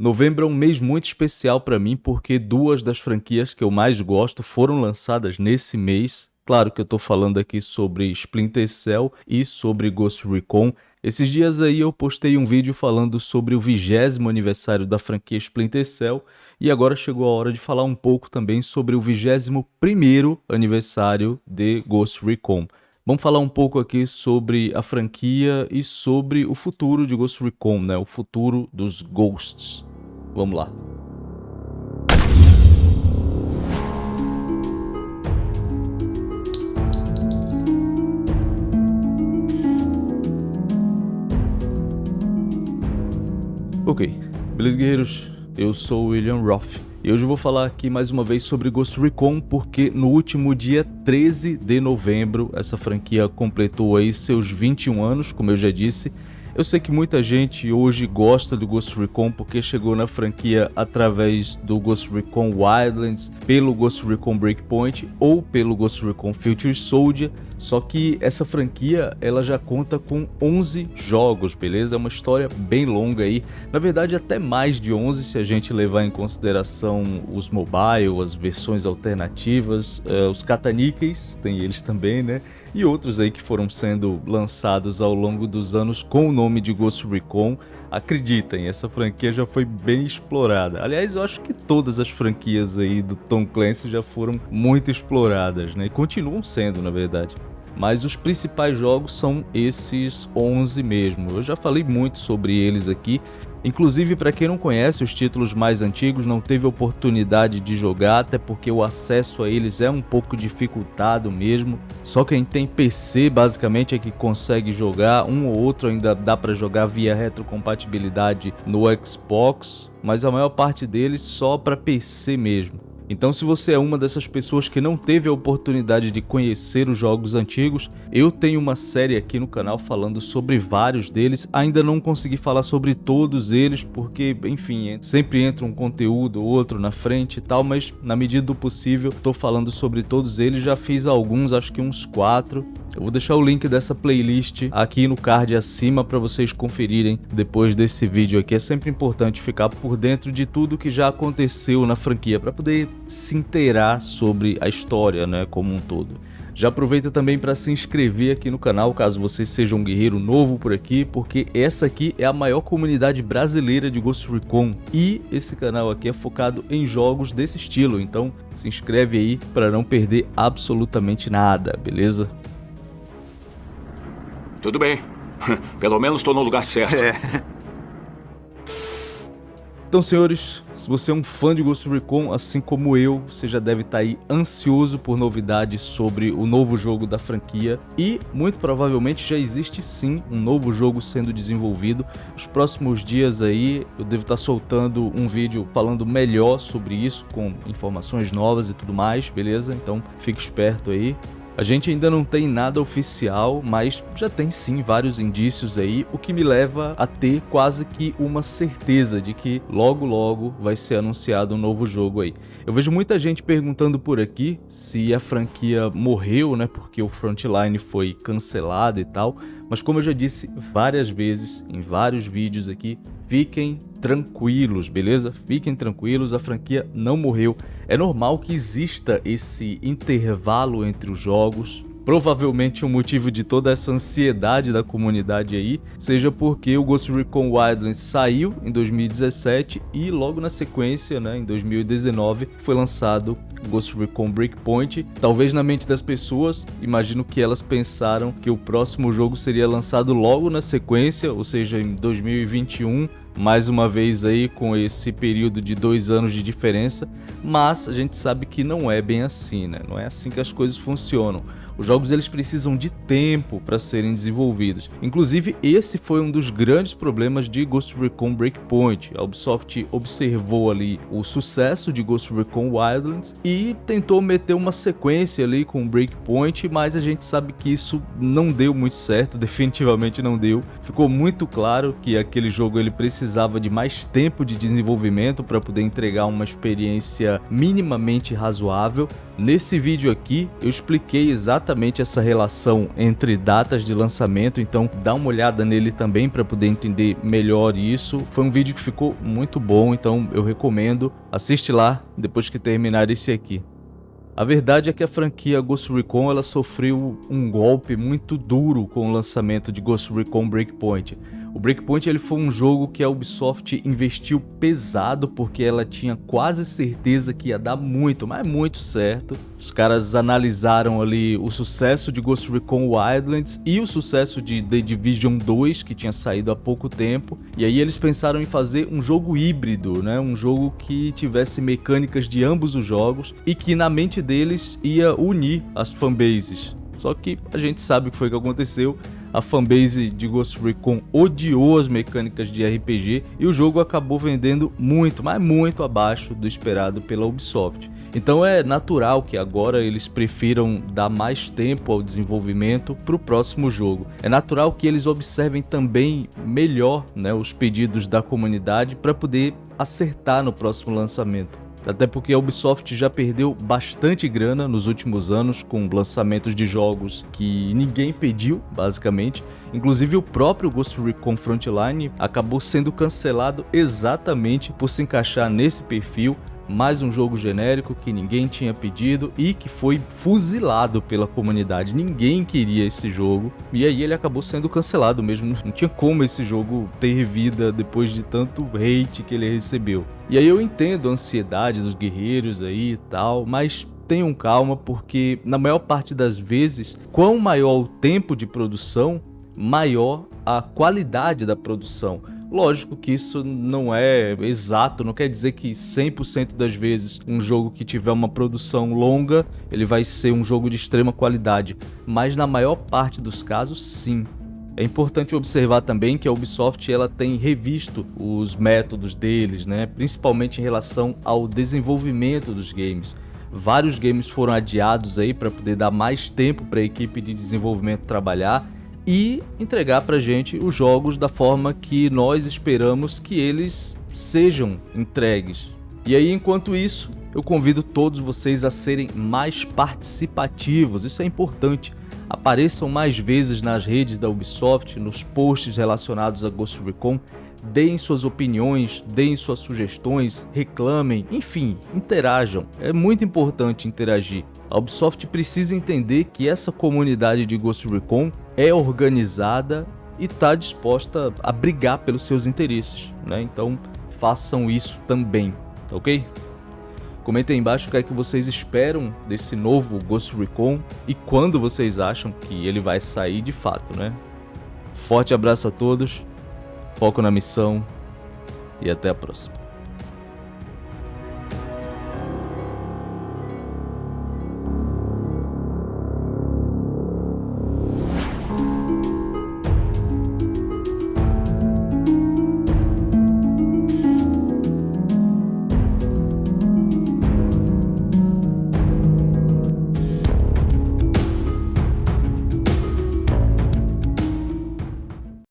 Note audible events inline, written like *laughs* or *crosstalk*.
Novembro é um mês muito especial para mim porque duas das franquias que eu mais gosto foram lançadas nesse mês. Claro que eu estou falando aqui sobre Splinter Cell e sobre Ghost Recon. Esses dias aí eu postei um vídeo falando sobre o vigésimo aniversário da franquia Splinter Cell e agora chegou a hora de falar um pouco também sobre o vigésimo primeiro aniversário de Ghost Recon. Vamos falar um pouco aqui sobre a franquia e sobre o futuro de Ghost Recon, né? o futuro dos Ghosts. Vamos lá. Ok, beleza guerreiros? Eu sou o William Roth e hoje eu vou falar aqui mais uma vez sobre Ghost Recon porque no último dia 13 de novembro essa franquia completou aí seus 21 anos, como eu já disse, eu sei que muita gente hoje gosta do Ghost Recon porque chegou na franquia através do Ghost Recon Wildlands, pelo Ghost Recon Breakpoint ou pelo Ghost Recon Future Soldier, só que essa franquia ela já conta com 11 jogos, beleza? É uma história bem longa aí, na verdade até mais de 11 se a gente levar em consideração os mobile, as versões alternativas, uh, os cataníqueis, tem eles também, né? e outros aí que foram sendo lançados ao longo dos anos com o nome de Ghost Recon. Acreditem, essa franquia já foi bem explorada. Aliás, eu acho que todas as franquias aí do Tom Clancy já foram muito exploradas, né? E continuam sendo, na verdade. Mas os principais jogos são esses 11 mesmo. Eu já falei muito sobre eles aqui Inclusive, para quem não conhece os títulos mais antigos, não teve oportunidade de jogar, até porque o acesso a eles é um pouco dificultado mesmo. Só quem tem PC basicamente é que consegue jogar, um ou outro ainda dá para jogar via retrocompatibilidade no Xbox, mas a maior parte deles só para PC mesmo. Então se você é uma dessas pessoas que não teve a oportunidade de conhecer os jogos antigos, eu tenho uma série aqui no canal falando sobre vários deles, ainda não consegui falar sobre todos eles porque, enfim, sempre entra um conteúdo ou outro na frente e tal, mas na medida do possível estou falando sobre todos eles, já fiz alguns, acho que uns quatro, eu vou deixar o link dessa playlist aqui no card acima para vocês conferirem depois desse vídeo aqui. É sempre importante ficar por dentro de tudo que já aconteceu na franquia para poder se inteirar sobre a história né, como um todo. Já aproveita também para se inscrever aqui no canal, caso você seja um guerreiro novo por aqui, porque essa aqui é a maior comunidade brasileira de Ghost Recon e esse canal aqui é focado em jogos desse estilo, então se inscreve aí para não perder absolutamente nada, beleza? Tudo bem. *laughs* Pelo menos estou no lugar certo. É. Então, senhores, se você é um fã de Ghost Recon, assim como eu, você já deve estar tá aí ansioso por novidades sobre o novo jogo da franquia e, muito provavelmente, já existe sim um novo jogo sendo desenvolvido. Nos próximos dias aí, eu devo estar tá soltando um vídeo falando melhor sobre isso, com informações novas e tudo mais, beleza? Então, fique esperto aí. A gente ainda não tem nada oficial, mas já tem sim vários indícios aí, o que me leva a ter quase que uma certeza de que logo logo vai ser anunciado um novo jogo aí. Eu vejo muita gente perguntando por aqui se a franquia morreu, né, porque o Frontline foi cancelado e tal, mas como eu já disse várias vezes em vários vídeos aqui, fiquem tranquilos, beleza? Fiquem tranquilos, a franquia não morreu. É normal que exista esse intervalo entre os jogos, Provavelmente o motivo de toda essa ansiedade da comunidade aí seja porque o Ghost Recon Wildlands saiu em 2017 e logo na sequência, né, em 2019, foi lançado Ghost Recon Breakpoint. Talvez na mente das pessoas, imagino que elas pensaram que o próximo jogo seria lançado logo na sequência, ou seja, em 2021, mais uma vez aí com esse período de dois anos de diferença, mas a gente sabe que não é bem assim, né? Não é assim que as coisas funcionam. Os jogos eles precisam de tempo para serem desenvolvidos. Inclusive, esse foi um dos grandes problemas de Ghost Recon Breakpoint. A Ubisoft observou ali o sucesso de Ghost Recon Wildlands e tentou meter uma sequência ali com Breakpoint, mas a gente sabe que isso não deu muito certo, *laughs* definitivamente não deu. Ficou muito claro que aquele jogo ele precisava de mais tempo de desenvolvimento para poder entregar uma experiência minimamente razoável. Nesse vídeo aqui eu expliquei exatamente essa relação entre datas de lançamento, então dá uma olhada nele também para poder entender melhor isso. Foi um vídeo que ficou muito bom, então eu recomendo. Assiste lá depois que terminar esse aqui. A verdade é que a franquia Ghost Recon ela sofreu um golpe muito duro com o lançamento de Ghost Recon Breakpoint. O Breakpoint ele foi um jogo que a Ubisoft investiu pesado porque ela tinha quase certeza que ia dar muito, mas muito certo. Os caras analisaram ali o sucesso de Ghost Recon Wildlands e o sucesso de The Division 2, que tinha saído há pouco tempo, e aí eles pensaram em fazer um jogo híbrido, né? um jogo que tivesse mecânicas de ambos os jogos e que na mente deles ia unir as fanbases. Só que a gente sabe o que foi que aconteceu a fanbase de Ghost Recon odiou as mecânicas de RPG e o jogo acabou vendendo muito, mas muito abaixo do esperado pela Ubisoft. Então é natural que agora eles prefiram dar mais tempo ao desenvolvimento para o próximo jogo. É natural que eles observem também melhor né, os pedidos da comunidade para poder acertar no próximo lançamento. Até porque a Ubisoft já perdeu bastante grana nos últimos anos com lançamentos de jogos que ninguém pediu, basicamente. Inclusive o próprio Ghost Recon Frontline acabou sendo cancelado exatamente por se encaixar nesse perfil mais um jogo genérico que ninguém tinha pedido e que foi fuzilado pela comunidade. Ninguém queria esse jogo e aí ele acabou sendo cancelado mesmo. Não tinha como esse jogo ter vida depois de tanto hate que ele recebeu. E aí eu entendo a ansiedade dos guerreiros aí e tal, mas tenham calma porque na maior parte das vezes, quão maior o tempo de produção, maior a qualidade da produção. Lógico que isso não é exato, não quer dizer que 100% das vezes um jogo que tiver uma produção longa, ele vai ser um jogo de extrema qualidade, mas na maior parte dos casos sim. É importante observar também que a Ubisoft ela tem revisto os métodos deles, né? principalmente em relação ao desenvolvimento dos games. Vários games foram adiados aí para poder dar mais tempo para a equipe de desenvolvimento trabalhar e entregar para gente os jogos da forma que nós esperamos que eles sejam entregues. E aí, enquanto isso, eu convido todos vocês a serem mais participativos, isso é importante. Apareçam mais vezes nas redes da Ubisoft, nos posts relacionados a Ghost Recon, deem suas opiniões, deem suas sugestões, reclamem, enfim, interajam. É muito importante interagir. A Ubisoft precisa entender que essa comunidade de Ghost Recon é organizada e está disposta a brigar pelos seus interesses, né? Então façam isso também, ok? Comentem aí embaixo o que é que vocês esperam desse novo Ghost Recon e quando vocês acham que ele vai sair de fato, né? Forte abraço a todos, foco na missão e até a próxima.